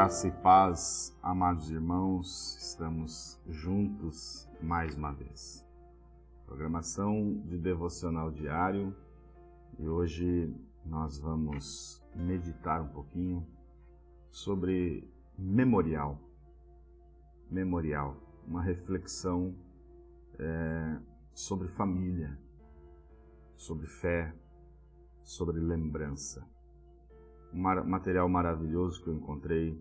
Graça e paz, amados irmãos, estamos juntos mais uma vez. Programação de devocional diário e hoje nós vamos meditar um pouquinho sobre memorial. Memorial, uma reflexão é, sobre família, sobre fé, sobre lembrança um material maravilhoso que eu encontrei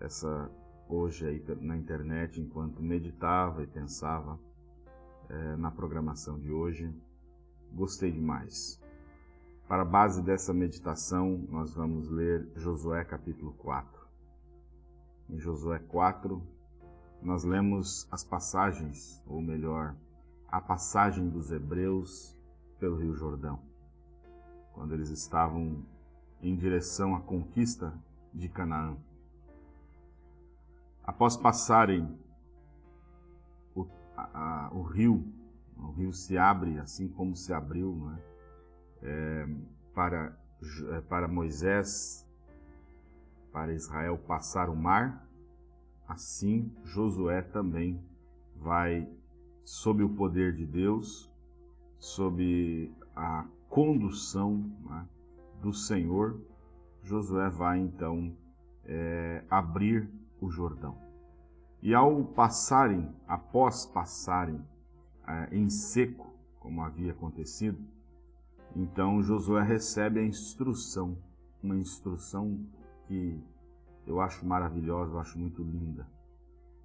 essa hoje aí na internet enquanto meditava e pensava é, na programação de hoje. Gostei demais. Para a base dessa meditação, nós vamos ler Josué capítulo 4. Em Josué 4, nós lemos as passagens, ou melhor, a passagem dos hebreus pelo Rio Jordão, quando eles estavam em direção à conquista de Canaã. Após passarem o, a, o rio, o rio se abre assim como se abriu né, é, para, é, para Moisés, para Israel passar o mar, assim Josué também vai, sob o poder de Deus, sob a condução né, do Senhor, Josué vai então é, abrir o Jordão. E ao passarem, após passarem é, em seco, como havia acontecido, então Josué recebe a instrução, uma instrução que eu acho maravilhosa, eu acho muito linda.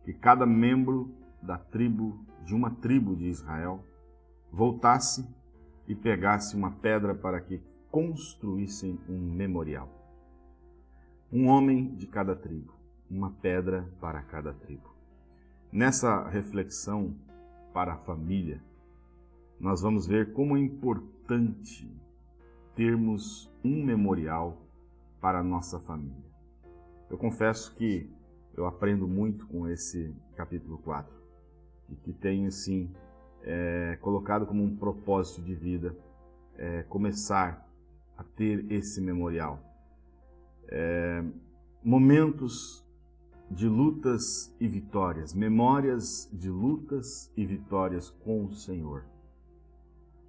Que cada membro da tribo, de uma tribo de Israel, voltasse e pegasse uma pedra para que construíssem um memorial. Um homem de cada tribo, uma pedra para cada tribo. Nessa reflexão para a família, nós vamos ver como é importante termos um memorial para a nossa família. Eu confesso que eu aprendo muito com esse capítulo 4 e que tenho, sim, é, colocado como um propósito de vida é, começar a ter esse memorial. É, momentos de lutas e vitórias, memórias de lutas e vitórias com o Senhor.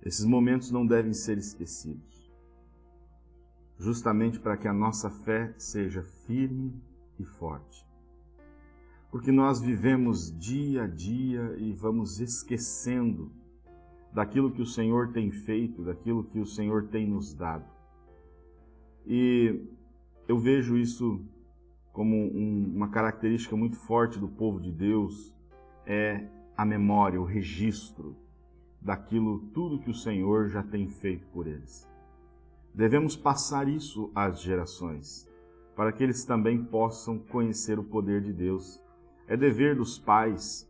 Esses momentos não devem ser esquecidos, justamente para que a nossa fé seja firme e forte. Porque nós vivemos dia a dia e vamos esquecendo daquilo que o Senhor tem feito, daquilo que o Senhor tem nos dado. E eu vejo isso como um, uma característica muito forte do povo de Deus, é a memória, o registro daquilo tudo que o Senhor já tem feito por eles. Devemos passar isso às gerações, para que eles também possam conhecer o poder de Deus. É dever dos pais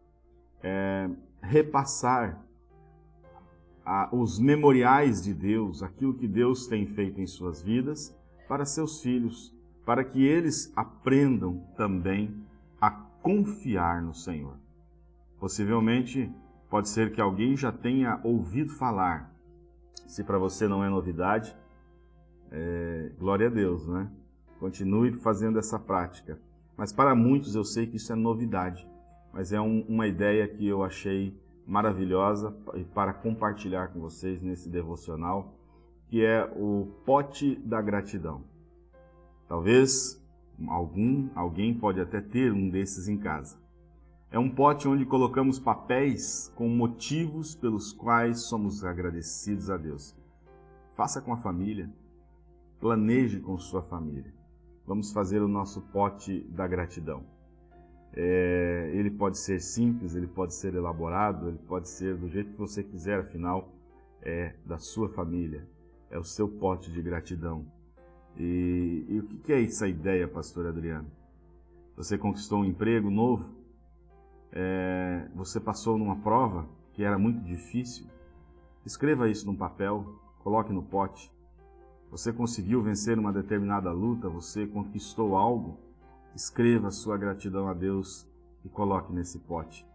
é, repassar a, os memoriais de Deus, aquilo que Deus tem feito em suas vidas, para seus filhos, para que eles aprendam também a confiar no Senhor. Possivelmente, pode ser que alguém já tenha ouvido falar. Se para você não é novidade, é, glória a Deus, né? Continue fazendo essa prática. Mas para muitos eu sei que isso é novidade, mas é um, uma ideia que eu achei maravilhosa para compartilhar com vocês nesse devocional que é o pote da gratidão. Talvez algum, alguém pode até ter um desses em casa. É um pote onde colocamos papéis com motivos pelos quais somos agradecidos a Deus. Faça com a família, planeje com sua família. Vamos fazer o nosso pote da gratidão. É, ele pode ser simples, ele pode ser elaborado, ele pode ser do jeito que você quiser, afinal, é da sua família, é o seu pote de gratidão. E, e o que é essa ideia, pastor Adriano? Você conquistou um emprego novo? É, você passou numa prova que era muito difícil? Escreva isso num papel, coloque no pote. Você conseguiu vencer uma determinada luta, você conquistou algo? Escreva sua gratidão a Deus e coloque nesse pote.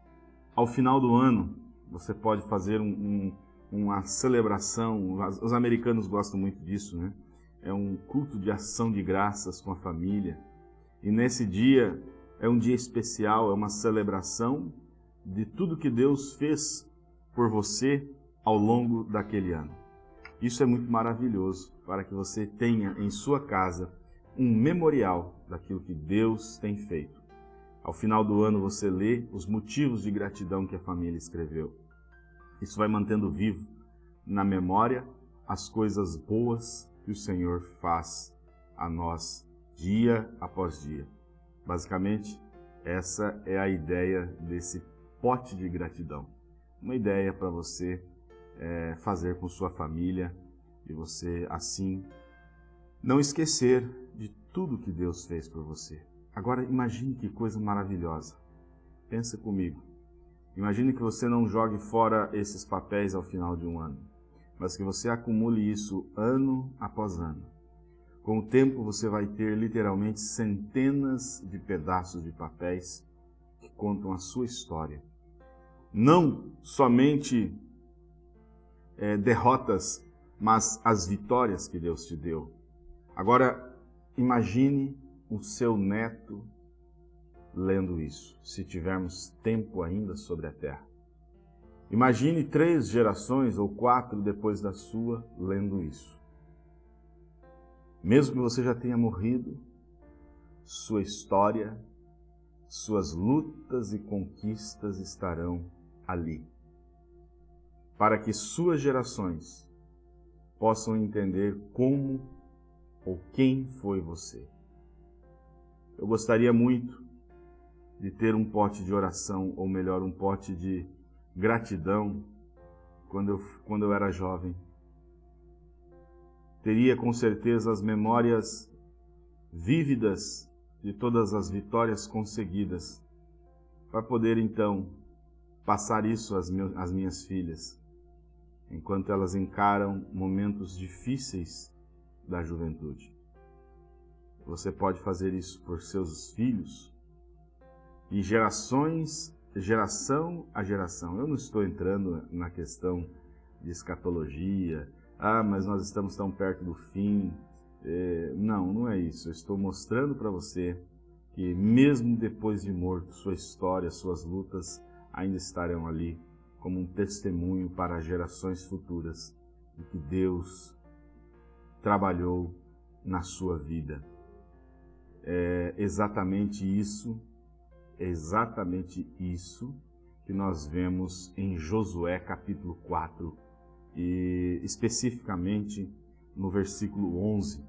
Ao final do ano, você pode fazer um, um uma celebração, os americanos gostam muito disso, né? É um culto de ação de graças com a família. E nesse dia é um dia especial, é uma celebração de tudo que Deus fez por você ao longo daquele ano. Isso é muito maravilhoso para que você tenha em sua casa um memorial daquilo que Deus tem feito. Ao final do ano você lê os motivos de gratidão que a família escreveu. Isso vai mantendo vivo na memória as coisas boas que o Senhor faz a nós dia após dia. Basicamente, essa é a ideia desse pote de gratidão. Uma ideia para você é, fazer com sua família e você, assim, não esquecer de tudo que Deus fez por você. Agora, imagine que coisa maravilhosa. Pensa comigo. Imagine que você não jogue fora esses papéis ao final de um ano, mas que você acumule isso ano após ano. Com o tempo, você vai ter literalmente centenas de pedaços de papéis que contam a sua história. Não somente é, derrotas, mas as vitórias que Deus te deu. Agora, imagine o seu neto lendo isso, se tivermos tempo ainda sobre a terra. Imagine três gerações ou quatro depois da sua lendo isso. Mesmo que você já tenha morrido, sua história, suas lutas e conquistas estarão ali, para que suas gerações possam entender como ou quem foi você. Eu gostaria muito de ter um pote de oração, ou melhor, um pote de gratidão quando eu, quando eu era jovem. Teria com certeza as memórias vívidas de todas as vitórias conseguidas, para poder então passar isso às, às minhas filhas, enquanto elas encaram momentos difíceis da juventude. Você pode fazer isso por seus filhos e gerações, geração a geração. Eu não estou entrando na questão de escatologia, ah, mas nós estamos tão perto do fim. É, não, não é isso. Eu estou mostrando para você que mesmo depois de morto, sua história, suas lutas ainda estarão ali como um testemunho para gerações futuras de que Deus trabalhou na sua vida. É exatamente isso, é exatamente isso que nós vemos em Josué capítulo 4 e especificamente no versículo 11.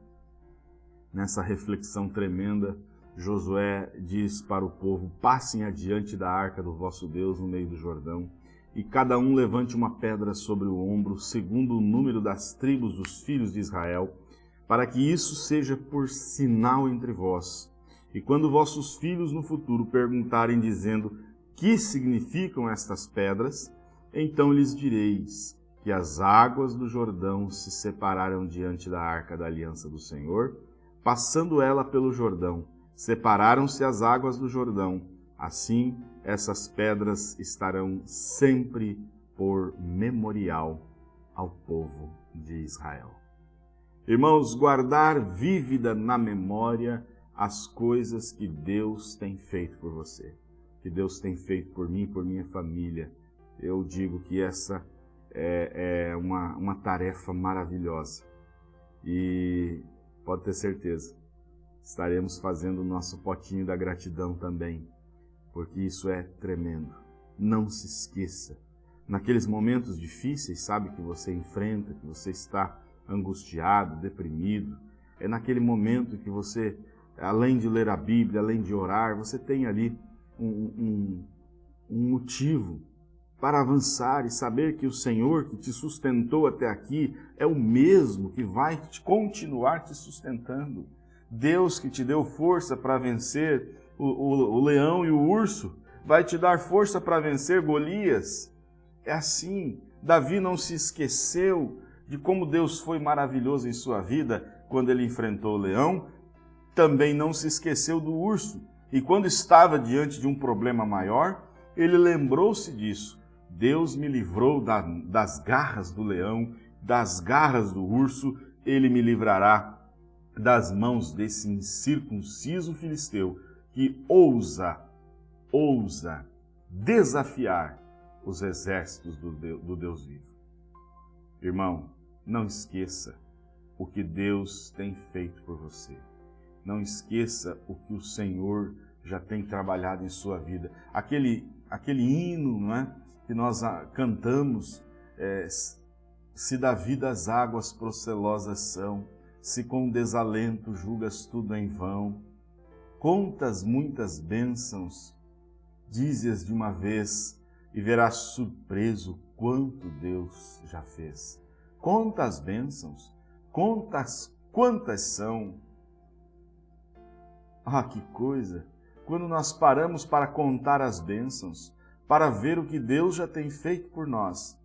Nessa reflexão tremenda, Josué diz para o povo: Passem adiante da arca do vosso Deus no meio do Jordão e cada um levante uma pedra sobre o ombro, segundo o número das tribos dos filhos de Israel, para que isso seja por sinal entre vós. E quando vossos filhos no futuro perguntarem, dizendo: Que significam estas pedras? Então lhes direis que as águas do Jordão se separaram diante da arca da aliança do Senhor, passando ela pelo Jordão. Separaram-se as águas do Jordão. Assim, essas pedras estarão sempre por memorial ao povo de Israel. Irmãos, guardar vívida na memória as coisas que Deus tem feito por você, que Deus tem feito por mim, por minha família. Eu digo que essa é, é uma, uma tarefa maravilhosa. E pode ter certeza, estaremos fazendo o nosso potinho da gratidão também porque isso é tremendo. Não se esqueça. Naqueles momentos difíceis, sabe, que você enfrenta, que você está angustiado, deprimido, é naquele momento que você, além de ler a Bíblia, além de orar, você tem ali um, um, um motivo para avançar e saber que o Senhor que te sustentou até aqui é o mesmo que vai continuar te sustentando. Deus que te deu força para vencer o, o, o leão e o urso, vai te dar força para vencer Golias. É assim. Davi não se esqueceu de como Deus foi maravilhoso em sua vida quando ele enfrentou o leão, também não se esqueceu do urso. E quando estava diante de um problema maior, ele lembrou-se disso. Deus me livrou da, das garras do leão, das garras do urso, ele me livrará das mãos desse incircunciso filisteu que ousa, ousa desafiar os exércitos do Deus, do Deus vivo. Irmão, não esqueça o que Deus tem feito por você. Não esqueça o que o Senhor já tem trabalhado em sua vida. Aquele, aquele hino não é? que nós cantamos, é, se da vida as águas procelosas são, se com desalento julgas tudo em vão, contas muitas bênçãos, dizes de uma vez, e verás surpreso quanto Deus já fez. Conta as bênçãos, contas quantas são. Ah, que coisa! Quando nós paramos para contar as bênçãos, para ver o que Deus já tem feito por nós,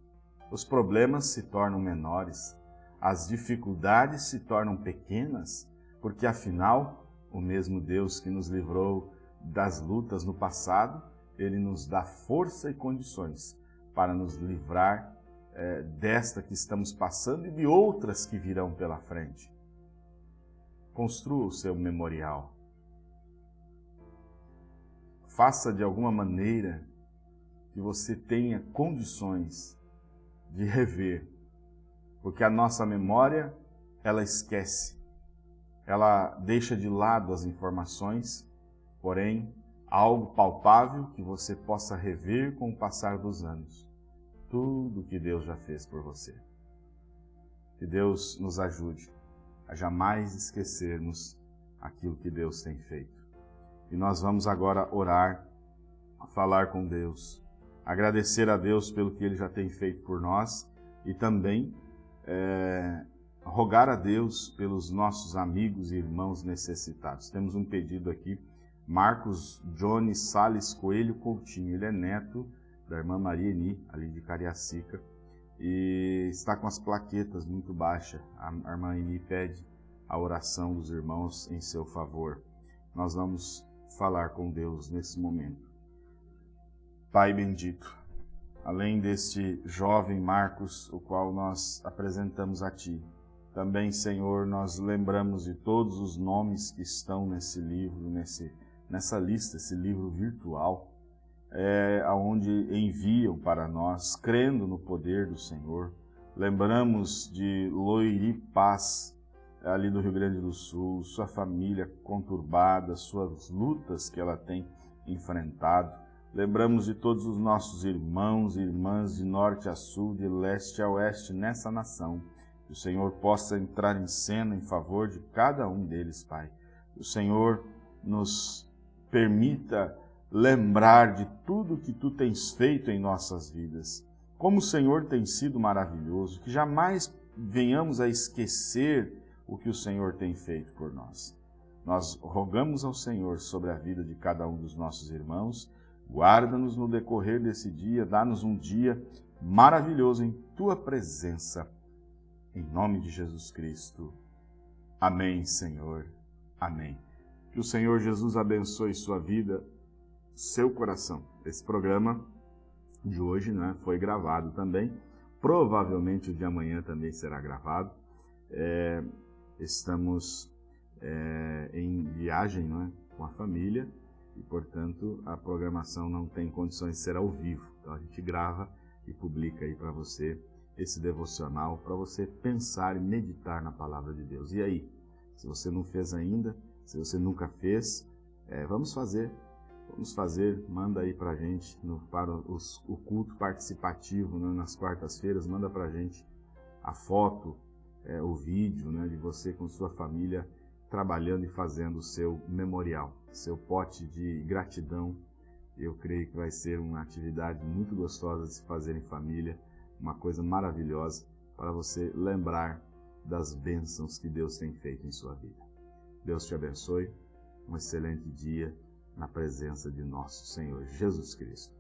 os problemas se tornam menores, as dificuldades se tornam pequenas, porque afinal, o mesmo Deus que nos livrou das lutas no passado, ele nos dá força e condições para nos livrar é, desta que estamos passando e de outras que virão pela frente. Construa o seu memorial. Faça de alguma maneira que você tenha condições de rever, porque a nossa memória, ela esquece, ela deixa de lado as informações, porém, algo palpável que você possa rever com o passar dos anos. Tudo que Deus já fez por você. Que Deus nos ajude a jamais esquecermos aquilo que Deus tem feito. E nós vamos agora orar, falar com Deus, agradecer a Deus pelo que Ele já tem feito por nós e também é, rogar a Deus pelos nossos amigos e irmãos necessitados. Temos um pedido aqui, Marcos Johnny Sales Coelho Coutinho, ele é neto da irmã Maria Eni, ali de Cariacica, e está com as plaquetas muito baixas. A irmã Eni pede a oração dos irmãos em seu favor. Nós vamos falar com Deus nesse momento. Pai bendito, além deste jovem Marcos, o qual nós apresentamos a Ti, também, Senhor, nós lembramos de todos os nomes que estão nesse livro, nesse, nessa lista, esse livro virtual, é, aonde enviam para nós, crendo no poder do Senhor. Lembramos de Loiri Paz, ali do Rio Grande do Sul, sua família conturbada, suas lutas que ela tem enfrentado. Lembramos de todos os nossos irmãos e irmãs de norte a sul, de leste a oeste nessa nação. Que o Senhor possa entrar em cena em favor de cada um deles, Pai. Que o Senhor nos permita lembrar de tudo que Tu tens feito em nossas vidas. Como o Senhor tem sido maravilhoso, que jamais venhamos a esquecer o que o Senhor tem feito por nós. Nós rogamos ao Senhor sobre a vida de cada um dos nossos irmãos Guarda-nos no decorrer desse dia, dá-nos um dia maravilhoso em Tua presença. Em nome de Jesus Cristo. Amém, Senhor. Amém. Que o Senhor Jesus abençoe sua vida, seu coração. Esse programa de hoje né, foi gravado também. Provavelmente o de amanhã também será gravado. É, estamos é, em viagem não é, com a família e, portanto, a programação não tem condições de ser ao vivo. Então a gente grava e publica aí para você esse devocional para você pensar e meditar na palavra de Deus. E aí, se você não fez ainda, se você nunca fez, é, vamos fazer. Vamos fazer, manda aí para gente no, para os, o culto participativo né, nas quartas-feiras, manda para gente a foto, é, o vídeo né, de você com sua família trabalhando e fazendo o seu memorial, seu pote de gratidão. Eu creio que vai ser uma atividade muito gostosa de se fazer em família, uma coisa maravilhosa para você lembrar das bênçãos que Deus tem feito em sua vida. Deus te abençoe, um excelente dia na presença de nosso Senhor Jesus Cristo.